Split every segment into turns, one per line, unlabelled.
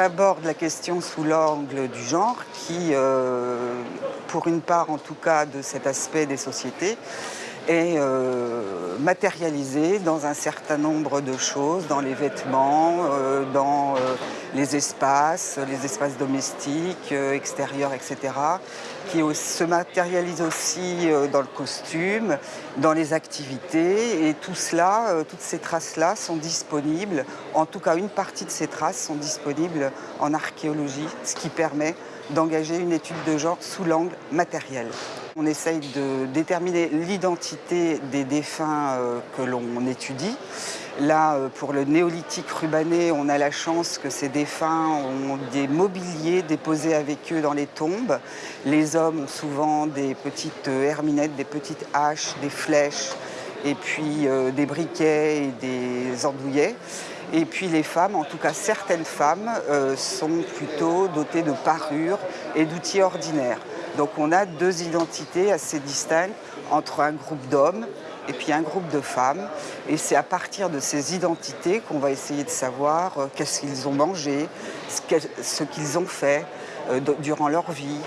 aborde la question sous l'angle du genre qui, euh, pour une part en tout cas de cet aspect des sociétés, est euh, matérialisé dans un certain nombre de choses, dans les vêtements, euh, dans les espaces, les espaces domestiques, extérieurs, etc., qui se matérialise aussi dans le costume, dans les activités, et tout cela, toutes ces traces-là sont disponibles, en tout cas une partie de ces traces sont disponibles en archéologie, ce qui permet d'engager une étude de genre sous l'angle matériel. On essaye de déterminer l'identité des défunts euh, que l'on étudie. Là, euh, pour le néolithique rubané, on a la chance que ces défunts ont des mobiliers déposés avec eux dans les tombes. Les hommes ont souvent des petites euh, herminettes, des petites haches, des flèches, et puis des briquets et des andouillets. Et puis les femmes, en tout cas certaines femmes, euh, sont plutôt dotées de parures et d'outils ordinaires. Donc on a deux identités assez distinctes entre un groupe d'hommes et puis un groupe de femmes. Et c'est à partir de ces identités qu'on va essayer de savoir euh, qu'est-ce qu'ils ont mangé, ce qu'ils ont fait euh, durant leur vie,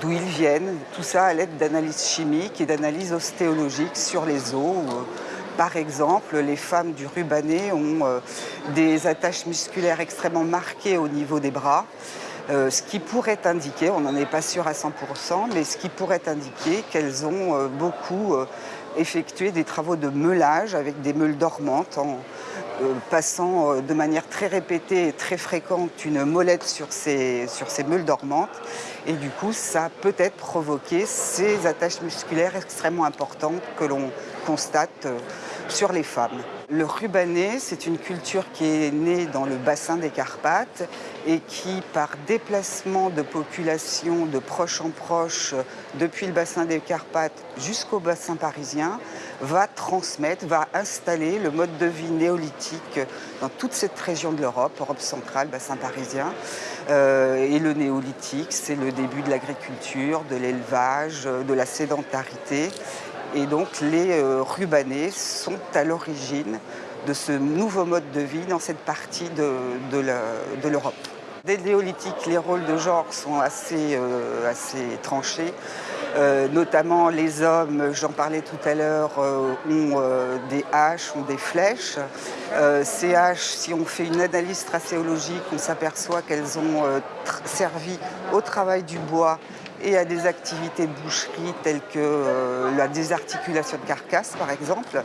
d'où ils viennent, tout ça à l'aide d'analyses chimiques et d'analyses ostéologiques sur les os par exemple, les femmes du Rubané ont euh, des attaches musculaires extrêmement marquées au niveau des bras, euh, ce qui pourrait indiquer, on n'en est pas sûr à 100%, mais ce qui pourrait indiquer qu'elles ont euh, beaucoup effectué des travaux de meulage avec des meules dormantes en passant de manière très répétée et très fréquente une molette sur ces, sur ces meules dormantes. Et du coup, ça a peut-être provoqué ces attaches musculaires extrêmement importantes que l'on constate sur les femmes. Le rubané, c'est une culture qui est née dans le bassin des Carpates et qui, par déplacement de population de proche en proche, depuis le bassin des Carpates jusqu'au bassin parisien, va transmettre, va installer le mode de vie néolithique dans toute cette région de l'Europe, Europe centrale, bassin parisien. Euh, et le néolithique, c'est le début de l'agriculture, de l'élevage, de la sédentarité. Et donc les euh, rubanés sont à l'origine de ce nouveau mode de vie dans cette partie de, l'Europe. Dès le néolithique, les rôles de genre sont assez, euh, assez tranchés. Euh, notamment les hommes, j'en parlais tout à l'heure, ont des haches, ont des flèches. ces haches, si on fait une analyse tracéologique, on s'aperçoit qu'elles ont servi au travail du bois et à des activités de boucherie telles que euh, la désarticulation de carcasses par exemple.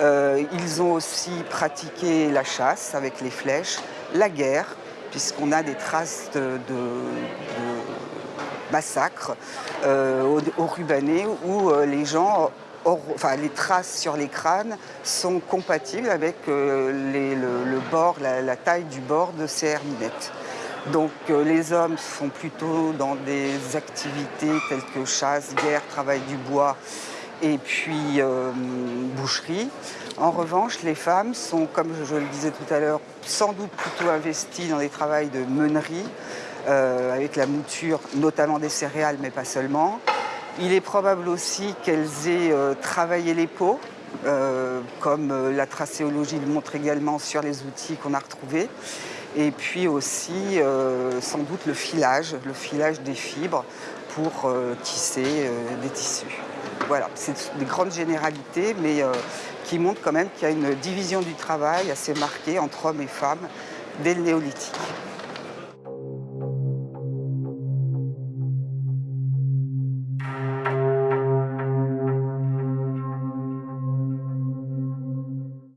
Euh, ils ont aussi pratiqué la chasse avec les flèches, la guerre, puisqu'on a des traces de, massacres euh, au, Rubané où les traces sur les crânes sont compatibles avec le, bord, la, la, taille du bord de ces herminettes. Donc euh, les hommes sont plutôt dans des activités telles que chasse, guerre, travail du bois et puis euh, boucherie. En revanche, les femmes sont, comme je le disais tout à l'heure, sans doute plutôt investies dans des travaux de meunerie, euh, avec la mouture, notamment des céréales, mais pas seulement. Il est probable aussi qu'elles aient travaillé les peaux, comme la tracéologie le montre également sur les outils qu'on a retrouvés et puis aussi euh, sans doute le filage, le filage des fibres pour euh, tisser euh, des tissus. Voilà, c'est des grandes généralités, mais qui montrent quand même qu'il y a une division du travail assez marquée entre hommes et femmes dès le néolithique.